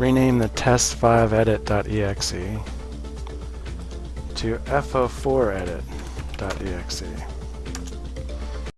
rename the test5edit.exe to fo4edit.exe.